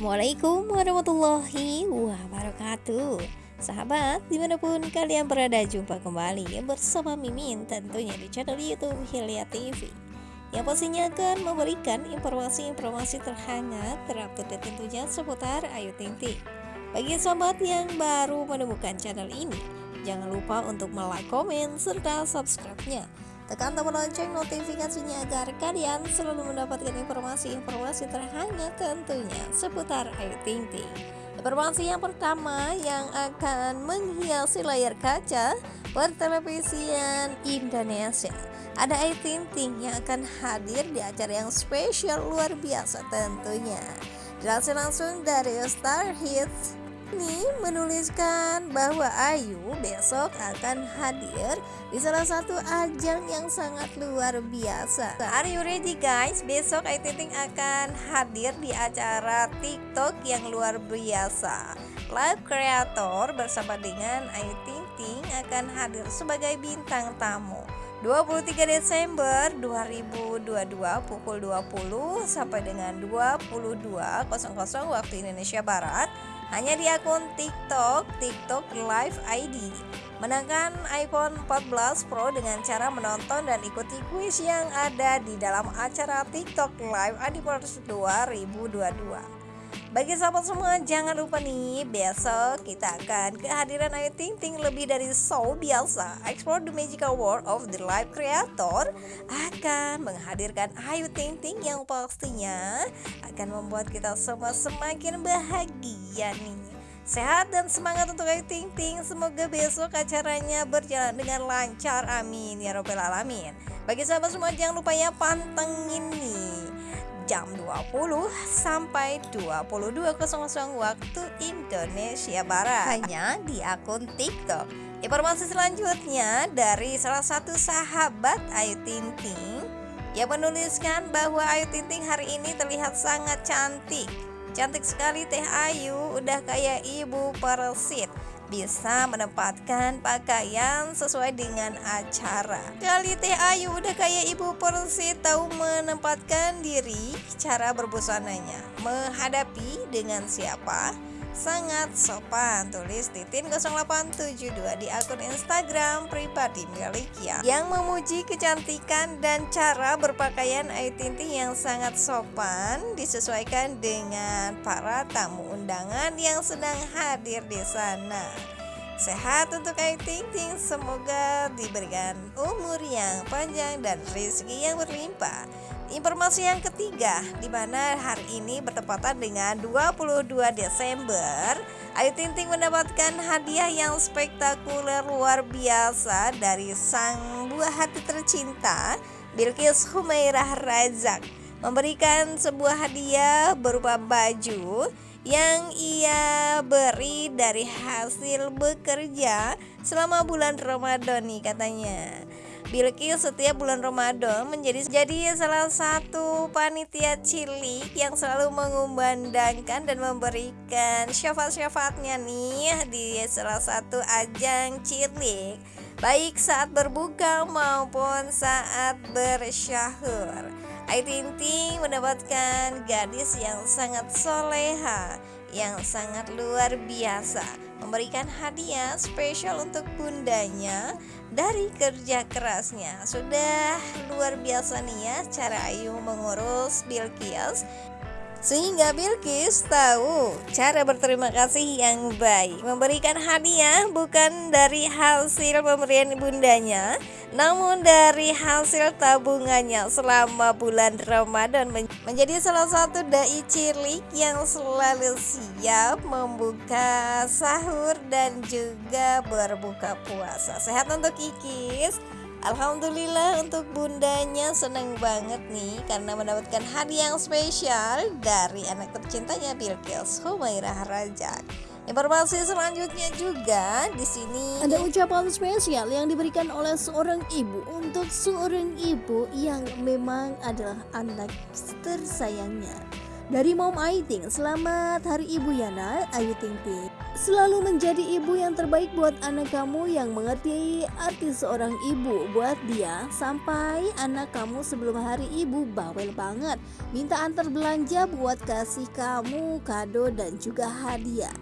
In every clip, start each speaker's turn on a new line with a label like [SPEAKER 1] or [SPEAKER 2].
[SPEAKER 1] Assalamualaikum warahmatullahi wabarakatuh. Sahabat di mana pun kalian berada jumpa kembali bersama Mimin tentunya di channel youtube Hilya TV Yang pastinya akan memberikan informasi-informasi terhangat terupdate tentunya seputar Ayu Ting Ting. Bagi sahabat yang baru menemukan channel ini Jangan lupa untuk like, komen, serta subscribe-nya Tekan tombol lonceng notifikasinya agar kalian selalu mendapatkan informasi-informasi terhangat tentunya seputar Ayu Ting Ting. Informasi yang pertama yang akan menghiasi layar kaca pertelevisian Indonesia. Ada Ayu Ting Ting yang akan hadir di acara yang spesial luar biasa tentunya. Dilansir langsung dari Star Hits ini menuliskan bahwa Ayu besok akan hadir di salah satu ajang yang sangat luar biasa. Are you ready guys? Besok Ayu Ting akan hadir di acara TikTok yang luar biasa. Live Creator bersama dengan Ayu Ting Ting akan hadir sebagai bintang tamu. 23 Desember 2022 pukul 20 sampai dengan 22.00 waktu Indonesia Barat hanya di akun TikTok, TikTok Live ID. Menangkan iPhone 14 Pro dengan cara menonton dan ikuti kuis yang ada di dalam acara TikTok Live Adipers 2022. Bagi sahabat semua jangan lupa nih besok kita akan kehadiran Ayu Ting Ting lebih dari show biasa. Explore the Magical World of the Live Creator akan menghadirkan Ayu Ting Ting yang pastinya akan membuat kita semua semakin bahagia nih. Sehat dan semangat untuk Ayu Ting Ting. Semoga besok acaranya berjalan dengan lancar. Amin. Ya robbal alamin. Bagi sahabat semua jangan lupa ya pantengin nih jam 20 sampai 22.00 waktu Indonesia Barat hanya di akun TikTok. Informasi selanjutnya dari salah satu sahabat Ayu Ting Ting yang menuliskan bahwa Ayu Ting Ting hari ini terlihat sangat cantik. Cantik sekali Teh Ayu, udah kayak ibu persit bisa menempatkan pakaian sesuai dengan acara. Kali Teh Ayu udah kayak ibu persi tahu menempatkan diri cara berbusananya. Menghadapi dengan siapa? Sangat sopan tulis Titin 0872 di akun Instagram pribadi miliknya yang memuji kecantikan dan cara berpakaian Ayu Tinting yang sangat sopan disesuaikan dengan para tamu undangan yang sedang hadir di sana Sehat untuk Ayu Ting Ting, semoga diberikan umur yang panjang dan rezeki yang berlimpah. Informasi yang ketiga, di mana hari ini bertepatan dengan 22 Desember, Ayu Ting Ting mendapatkan hadiah yang spektakuler luar biasa dari sang buah hati tercinta, Bilkis Humairah Razak, memberikan sebuah hadiah berupa baju yang ia beri dari hasil bekerja selama bulan Ramadan nih katanya. Bilkis setiap bulan Ramadan menjadi jadi salah satu panitia cilik yang selalu mengumandangkan dan memberikan syafaat-syafaatnya nih di salah satu ajang cilik baik saat berbuka maupun saat bersyahur. Ayu mendapatkan gadis yang sangat soleha yang sangat luar biasa. Memberikan hadiah spesial untuk bundanya dari kerja kerasnya. Sudah luar biasa nih ya cara Ayu mengurus Bilkis sehingga Bilkis tahu cara berterima kasih yang baik. Memberikan hadiah bukan dari hasil pemberian bundanya Namun dari hasil tabungannya selama bulan Ramadan Menjadi salah satu da'i cilik yang selalu siap membuka sahur dan juga berbuka puasa Sehat untuk Kikis Alhamdulillah untuk bundanya senang banget nih karena mendapatkan hadiah yang spesial dari anak tercintanya Bilkis Humairah Rajak. Informasi selanjutnya juga di sini
[SPEAKER 2] ada ucapan spesial yang diberikan oleh seorang ibu untuk seorang ibu yang memang adalah anak tersayangnya. Dari Mom Aiting, selamat hari ibu Yana Ayu Ting Ting. Selalu menjadi ibu yang terbaik buat anak kamu yang mengerti arti seorang ibu buat dia sampai anak kamu sebelum hari ibu bawel banget minta antar belanja buat kasih kamu kado dan juga hadiah.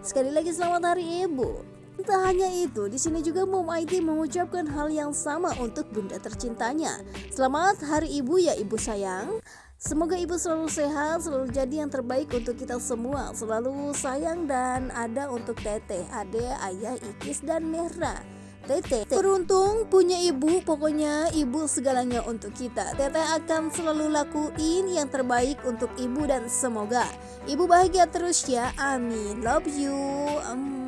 [SPEAKER 2] Sekali lagi selamat hari ibu. Tak hanya itu, di sini juga Mom IT mengucapkan hal yang sama untuk bunda tercintanya. Selamat Hari Ibu ya Ibu sayang. Semoga ibu selalu sehat, selalu jadi yang terbaik untuk kita semua, selalu sayang dan ada untuk teteh, ade, ayah, ikis, dan Mera. Teteh beruntung punya ibu, pokoknya ibu segalanya untuk kita. Teteh akan selalu lakuin yang terbaik untuk ibu dan semoga ibu bahagia terus ya. Amin. Love you.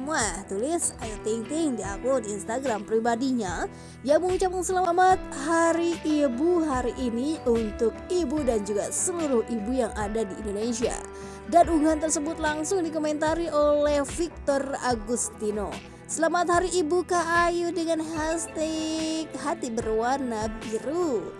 [SPEAKER 2] Muah, tulis Ayu Ting Ting di akun Instagram pribadinya yang mengucapkan selamat Hari Ibu hari ini untuk ibu dan juga seluruh ibu yang ada di Indonesia. Dan unggahan tersebut langsung dikomentari oleh Victor Agustino. Selamat Hari Ibu Kak Ayu dengan hashtag hati berwarna biru.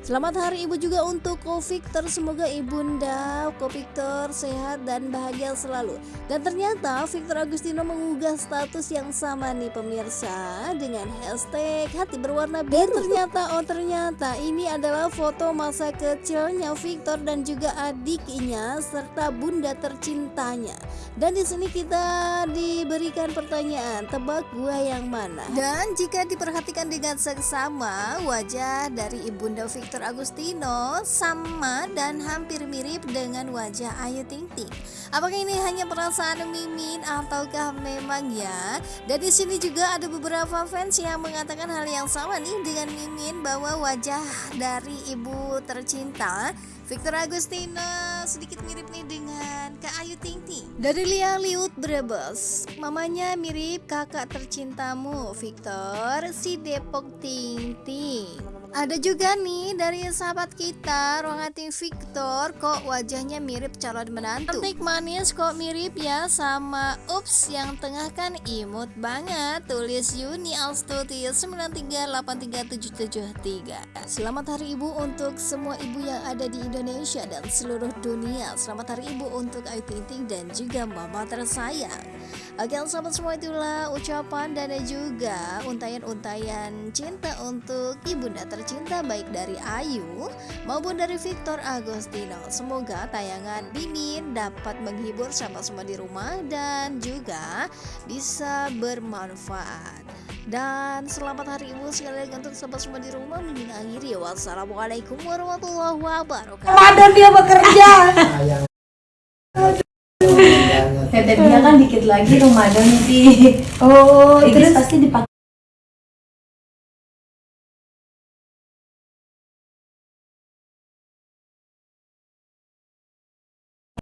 [SPEAKER 2] Selamat Hari Ibu juga untuk Ko Victor. Semoga ibunda Ko Victor sehat dan bahagia selalu. Dan ternyata Victor Agustino mengunggah status yang sama nih pemirsa dengan hashtag hati berwarna biru. Dan ternyata oh ternyata ini adalah foto masa kecilnya Victor dan juga adiknya serta bunda tercintanya. Dan di sini kita diberikan pertanyaan, tebak gua yang mana? Dan jika diperhatikan dengan seksama, wajah dari ibunda Victor Victor Agustino sama dan hampir mirip dengan wajah Ayu Ting Ting. Apakah ini hanya perasaan Mimin ataukah memang ya? Dan di sini juga ada beberapa fans yang mengatakan hal yang sama nih dengan Mimin bahwa wajah dari ibu tercinta Victor Agustino sedikit mirip nih dengan Kak Ayu Ting Ting. Dari Lia Liut Brebes, mamanya mirip kakak tercintamu Victor si Depok Ting Ting. Ada juga nih dari sahabat kita Rohati Victor kok wajahnya mirip calon menantu? Cantik manis kok mirip ya sama Ups yang tengah kan imut banget. Tulis Yuni Alstuti 9383773 Selamat hari ibu untuk semua ibu yang ada di Indonesia dan seluruh dunia. Selamat hari ibu untuk Ayu Ting Ting dan juga mama tersayang Oke sahabat semua itulah ucapan dan juga untayan-untayan cinta untuk ibunda ter tercinta baik dari Ayu maupun dari Victor Agostino. Semoga tayangan Bimin dapat menghibur sama semua di rumah dan juga bisa bermanfaat. Dan selamat hari ibu sekali lagi untuk sahabat semua di rumah Mimin akhiri Wassalamualaikum warahmatullahi wabarakatuh
[SPEAKER 3] Ramadan dia bekerja Dia kan dikit lagi Ramadan sih. Oh terus? pasti dipakai.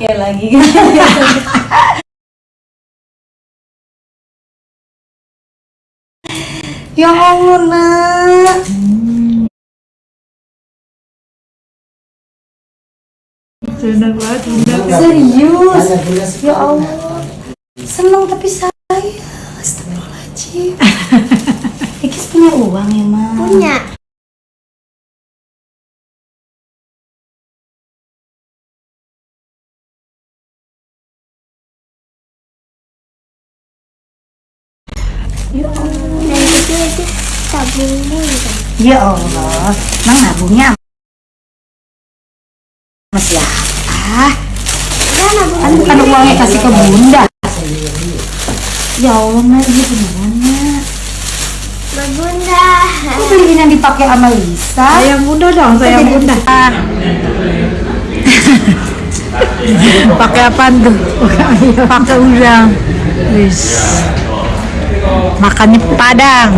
[SPEAKER 3] Ya lagi. Ya Allah nak. Senang banget, serius? Ya Allah senang tapi saya astagfirullahaladzim Ikis punya uang emang
[SPEAKER 2] punya
[SPEAKER 4] Ya Allah. Itu tabungnya gitu.
[SPEAKER 3] Ya Allah, emang nabungnya sama siapa?
[SPEAKER 4] Dan nabung
[SPEAKER 3] Kan bukan uangnya kasih ke bunda. Ya Allah, Nak, ini beneran, Nak.
[SPEAKER 4] berbunda.
[SPEAKER 3] Kok beliin yang dipakai sama Lisa?
[SPEAKER 5] Sayang bunda dong, sayang bunda. Pakai apa tuh? Pakai udang. Wis. Makannya padang.